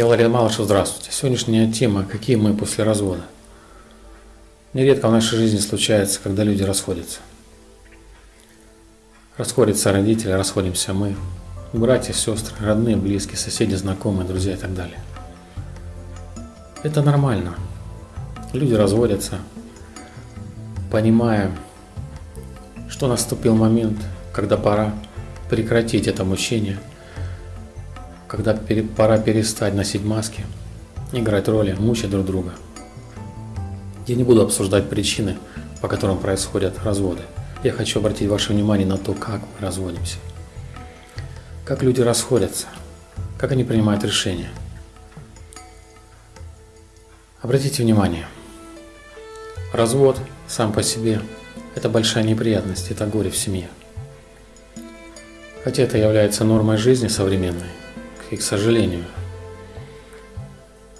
Я Владимир Малышев, здравствуйте. Сегодняшняя тема – какие мы после развода. Нередко в нашей жизни случается, когда люди расходятся. Расходятся родители, расходимся мы, братья, сестры, родные, близкие, соседи, знакомые, друзья и так далее. Это нормально. Люди разводятся, понимая, что наступил момент, когда пора прекратить это мучение – когда пора перестать носить маски, играть роли, мучить друг друга. Я не буду обсуждать причины, по которым происходят разводы. Я хочу обратить ваше внимание на то, как мы разводимся. Как люди расходятся, как они принимают решения. Обратите внимание, развод сам по себе – это большая неприятность, это горе в семье. Хотя это является нормой жизни современной, и к сожалению.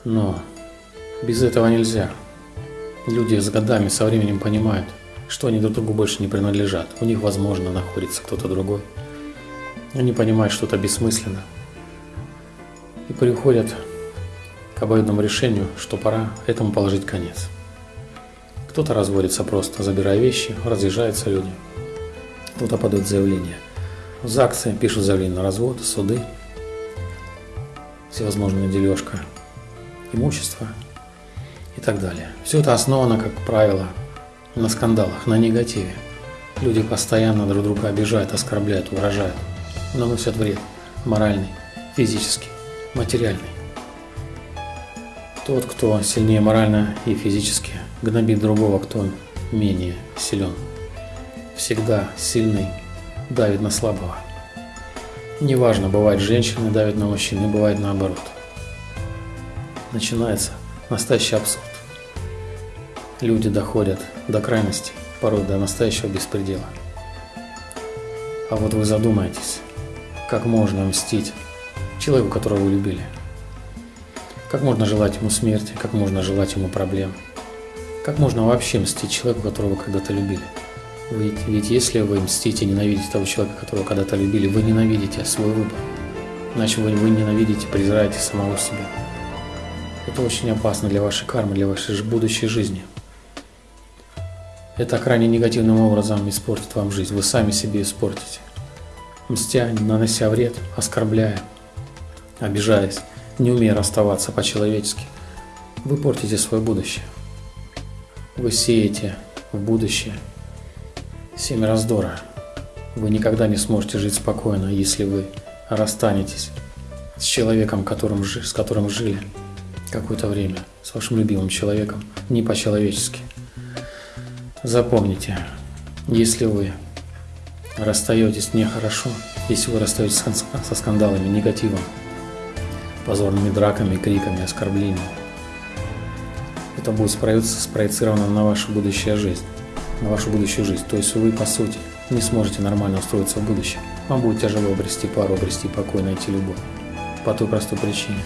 Но без этого нельзя. Люди с годами, со временем понимают, что они друг другу больше не принадлежат. У них, возможно, находится кто-то другой. Они понимают, что это бессмысленно. И приходят к обоюдному решению, что пора этому положить конец. Кто-то разводится просто, забирая вещи, разъезжаются люди. Кто-то подает заявление. В ЗАГСе пишут заявление на развод, суды – всевозможная дележка имущества и так далее. Все это основано, как правило, на скандалах, на негативе. Люди постоянно друг друга обижают, оскорбляют, угрожают, наносят вред моральный, физический, материальный. Тот, кто сильнее морально и физически, гнобит другого, кто менее силен. Всегда сильный давит на слабого. Неважно, бывает женщины давят на мужчин, и бывает наоборот. Начинается настоящий абсурд. Люди доходят до крайности, порой до настоящего беспредела. А вот вы задумаетесь, как можно мстить человеку, которого вы любили? Как можно желать ему смерти, как можно желать ему проблем? Как можно вообще мстить человеку, которого вы когда-то любили? Ведь, ведь если вы мстите, ненавидите того человека, которого когда-то любили, вы ненавидите свой выбор. Иначе вы, вы ненавидите, презираете самого себя. Это очень опасно для вашей кармы, для вашей будущей жизни. Это крайне негативным образом испортит вам жизнь. Вы сами себе испортите. Мстя, нанося вред, оскорбляя, обижаясь, не умея расставаться по-человечески, вы портите свое будущее. Вы сеете в будущее Семь раздора. Вы никогда не сможете жить спокойно, если вы расстанетесь с человеком, которым, с которым жили какое-то время, с вашим любимым человеком, не по-человечески. Запомните, если вы расстаетесь нехорошо, если вы расстаетесь со скандалами, негативом, позорными драками, криками, оскорблениями, это будет спроецировано на вашу будущую жизнь на вашу будущую жизнь. То есть вы, по сути, не сможете нормально устроиться в будущем. Вам будет тяжело обрести пару, обрести покой, найти любовь. По той простой причине,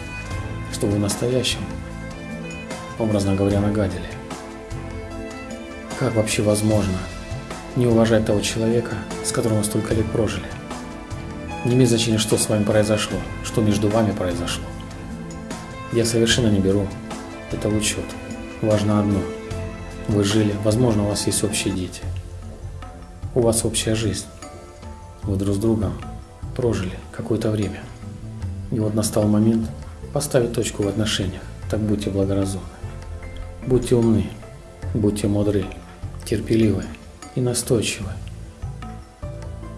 что вы в настоящем, образно говоря, нагадили. Как вообще возможно не уважать того человека, с которым вы столько лет прожили? Не имеет значения, что с вами произошло, что между вами произошло. Я совершенно не беру это в учет. Важно одно – вы жили, возможно, у вас есть общие дети. У вас общая жизнь. Вы друг с другом прожили какое-то время. И вот настал момент поставить точку в отношениях. Так будьте благоразумны. Будьте умны, будьте мудры, терпеливы и настойчивы.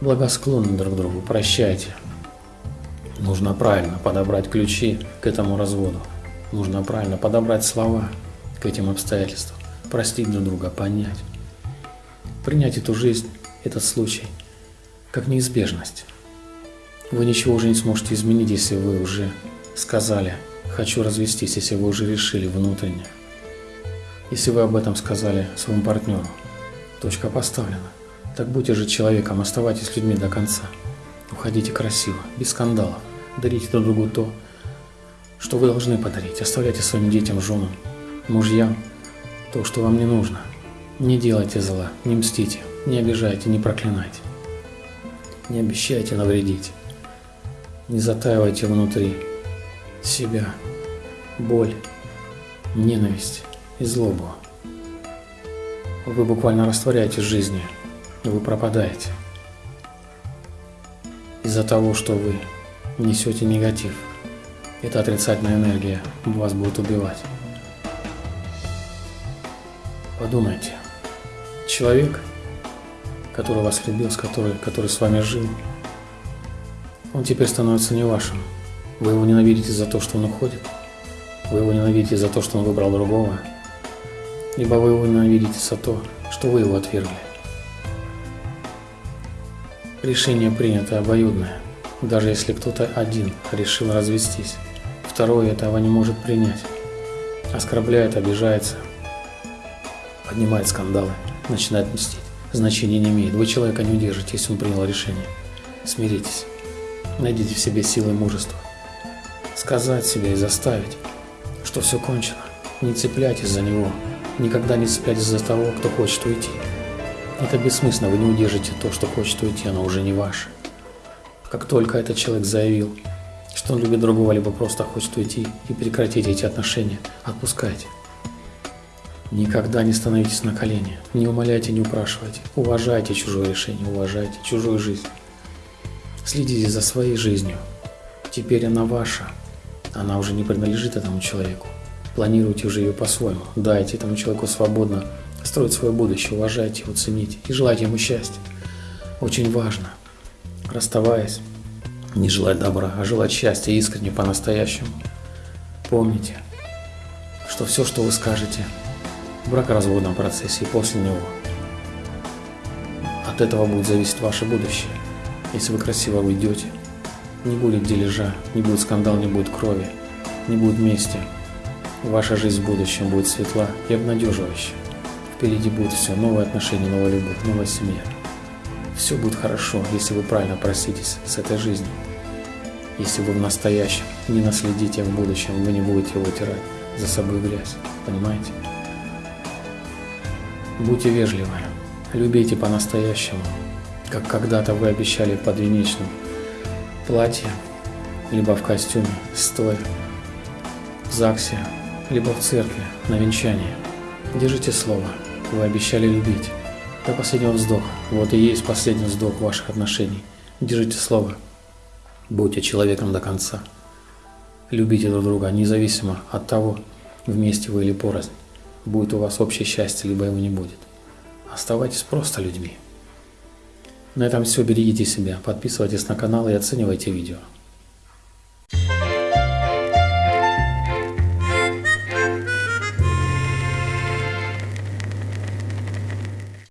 Благосклонны друг другу, прощайте. Нужно правильно подобрать ключи к этому разводу. Нужно правильно подобрать слова к этим обстоятельствам простить друг друга, понять. Принять эту жизнь, этот случай, как неизбежность. Вы ничего уже не сможете изменить, если вы уже сказали «хочу развестись», если вы уже решили внутренне. Если вы об этом сказали своему партнеру, точка поставлена. Так будьте же человеком, оставайтесь людьми до конца. Уходите красиво, без скандалов. Дарите друг другу то, что вы должны подарить. Оставляйте своим детям, женам, мужьям то, что вам не нужно. Не делайте зла, не мстите, не обижайте, не проклинайте. Не обещайте навредить. Не затаивайте внутри себя боль, ненависть и злобу. Вы буквально растворяете жизни, и вы пропадаете. Из-за того, что вы несете негатив, эта отрицательная энергия вас будет убивать. Подумайте, человек, который вас любил, с который, который с вами жил, он теперь становится не вашим. Вы его ненавидите за то, что он уходит. Вы его ненавидите за то, что он выбрал другого. Либо вы его ненавидите за то, что вы его отвергли. Решение принято обоюдное. Даже если кто-то один решил развестись, второй этого не может принять. Оскорбляет, обижается, поднимает скандалы, начинает мстить. Значения не имеет. Вы человека не удержите, если он принял решение. Смиритесь. Найдите в себе силы и мужество. Сказать себе и заставить, что все кончено. Не цепляйтесь за него. Никогда не цепляйтесь за того, кто хочет уйти. Это бессмысленно, вы не удержите то, что хочет уйти, оно уже не ваше. Как только этот человек заявил, что он любит другого, либо просто хочет уйти и прекратить эти отношения, отпускайте. Никогда не становитесь на колени, не умоляйте, не упрашивайте. Уважайте чужое решение, уважайте чужую жизнь. Следите за своей жизнью. Теперь она ваша. Она уже не принадлежит этому человеку. Планируйте уже ее по-своему. Дайте этому человеку свободно строить свое будущее. Уважайте его, цените и желайте ему счастья. Очень важно, расставаясь, не желать добра, а желать счастья искренне, по-настоящему. Помните, что все, что вы скажете бракоразводном процессе и после него, от этого будет зависеть ваше будущее. Если вы красиво уйдете, не будет дележа, не будет скандал, не будет крови, не будет мести. Ваша жизнь в будущем будет светла и обнадеживающая. Впереди будет все, новые отношения, новая любовь, новая семья. Все будет хорошо, если вы правильно проститесь с этой жизнью. Если вы в настоящем не наследите, в будущем вы не будете вытирать за собой грязь. Понимаете? Будьте вежливы, любите по-настоящему, как когда-то вы обещали под венечным платье, либо в костюме, стоя, в ЗАГСе, либо в церкви на венчании. Держите слово, вы обещали любить. До последнего вздоха. Вот и есть последний вздох ваших отношений. Держите слово. Будьте человеком до конца. Любите друг друга, независимо от того, вместе вы или порознь. Будет у вас общее счастье, либо его не будет. Оставайтесь просто людьми. На этом все. Берегите себя, подписывайтесь на канал и оценивайте видео.